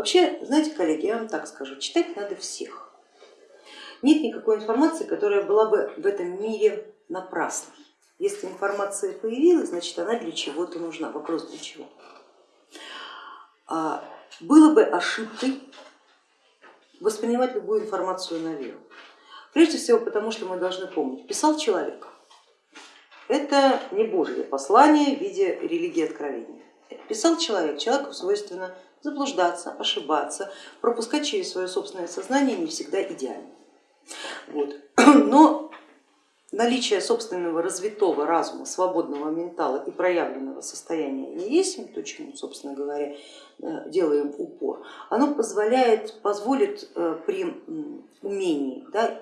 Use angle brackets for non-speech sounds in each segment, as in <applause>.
Вообще, знаете, коллеги, я вам так скажу, читать надо всех. Нет никакой информации, которая была бы в этом мире напрасной. Если информация появилась, значит она для чего-то нужна. Вопрос для чего? А, было бы ошибкой воспринимать любую информацию на веру. Прежде всего потому, что мы должны помнить, писал человек. Это не Божье послание в виде религии откровения. Писал человек, человеку свойственно заблуждаться, ошибаться, пропускать через свое собственное сознание не всегда идеально. Вот. <clears throat> Но наличие собственного развитого разума, свободного ментала и проявленного состояния не есть, то, чему, собственно говоря, э, делаем упор, оно позволяет, позволит э, при умении да,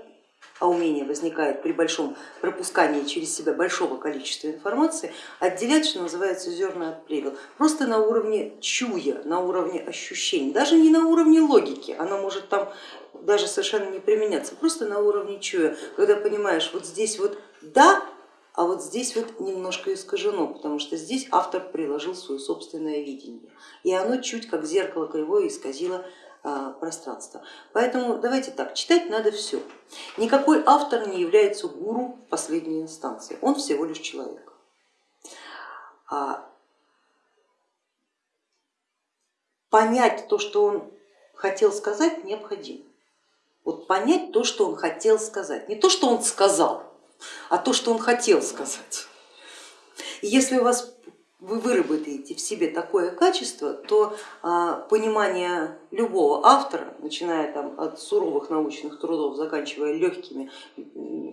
а умение возникает при большом пропускании через себя большого количества информации, отделять, что называется, зерна от плевел, просто на уровне чуя, на уровне ощущений, даже не на уровне логики, она может там даже совершенно не применяться, просто на уровне чуя, когда понимаешь, вот здесь вот да, а вот здесь вот немножко искажено, потому что здесь автор приложил свое собственное видение, и оно чуть как зеркало кривое исказило пространства. Поэтому давайте так, читать надо все. Никакой автор не является гуру в последней инстанции, он всего лишь человек. А понять то, что он хотел сказать, необходимо. Вот понять то, что он хотел сказать, не то, что он сказал, а то, что он хотел сказать. И если у вас вы выработаете в себе такое качество, то а, понимание любого автора, начиная там, от суровых научных трудов, заканчивая легкими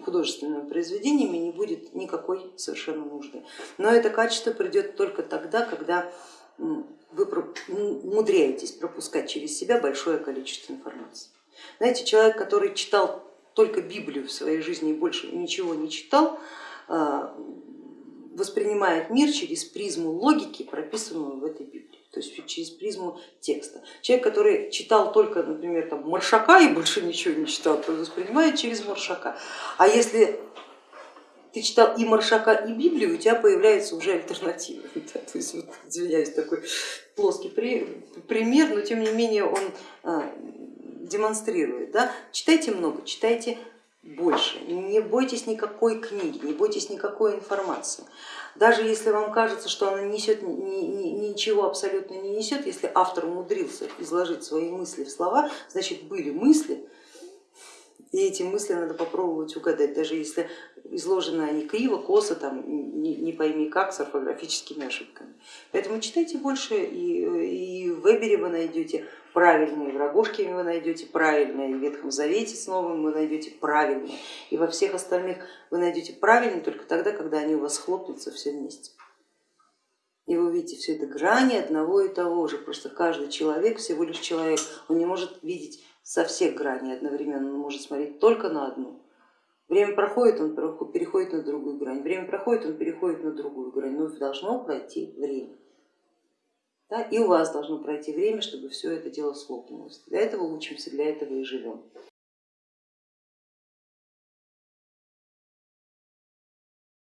художественными произведениями, не будет никакой совершенно нужды. Но это качество придет только тогда, когда вы умудряетесь пропускать через себя большое количество информации. Знаете, человек, который читал только Библию в своей жизни и больше ничего не читал, воспринимает мир через призму логики, прописанную в этой Библии, то есть через призму текста. Человек, который читал только, например, там, Маршака и больше ничего не читал, то воспринимает через Маршака. А если ты читал и Маршака, и Библию, у тебя появляется уже альтернатива. <laughs> Да, то есть, вот, извиняюсь, такой плоский пример, но тем не менее он а, демонстрирует. Да? Читайте много, читайте больше. Не бойтесь никакой книги, не бойтесь никакой информации. Даже если вам кажется, что она несет, ничего абсолютно не несет, если автор умудрился изложить свои мысли в слова, значит были мысли, и эти мысли надо попробовать угадать, даже если изложены они криво, косо, там, не, не пойми как, с орфографическими ошибками. Поэтому читайте больше, и, Вебере вы найдете правильные, в Рогожке вы найдете правильные, в Ветхом Завете с Новым вы найдете правильные, и во всех остальных вы найдете правильные только тогда, когда они у вас хлопнутся все вместе. И вы увидите все это грани одного и того же, просто каждый человек всего лишь человек, он не может видеть со всех граней одновременно, он может смотреть только на одну. Время проходит, он переходит на другую грань, время проходит, он переходит на другую грань, но должно пройти время. Да, и у вас должно пройти время, чтобы все это дело схлопнулось. Для этого учимся, для этого и живем.